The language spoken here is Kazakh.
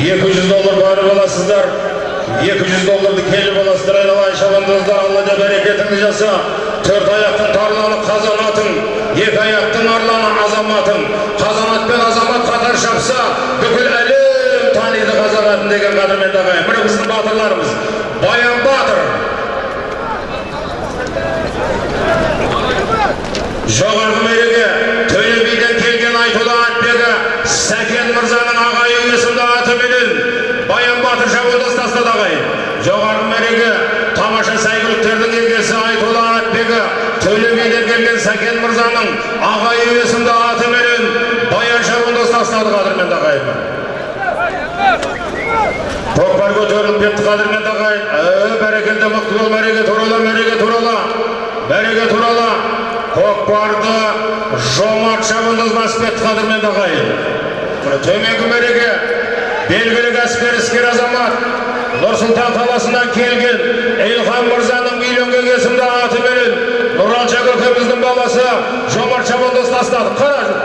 екі жүз доллар барып аласыздар. екі жүз долларды келіп аласыздар. Айналайын шабандоздар алла да берекетіңді жаса. Төрт аяқтың тарланы қазанатың екі аяқтың арланы азаматың қазанат пен азамат қатар шапса бүкіл әлем таниды қазақ атын деген қадірменді ағайын міне біздің батырларымыз. Баян батыр. Жоғарғы мереке төле биден келген айтулы атбегі сәкен мырзаның ағайын есімді атыменен баян батыр шабандоз тастады ағайын мереке тамаша сәйгүліктердің егесі айтулы атбегі төле биден келген сәкен мырзаның ағайын есімді атыменен баян шабандоз тастады қадірменді ағайын көкпар көтеріліп кетті қадірменді ағайын ә, бәрекелді мықты бол мәреге турала мәреге турала мәреге турала көкпарды жомарт шабандоз басып кетті қадірменді ағайын төменгі мәреге белгілі кәсіпкер іскер азамат нұр сұлтан қаласынан келген илхан мырзаның үйленген есімді атыменен нұралша көкеміздің баласы жомарт шабандоз тастады қара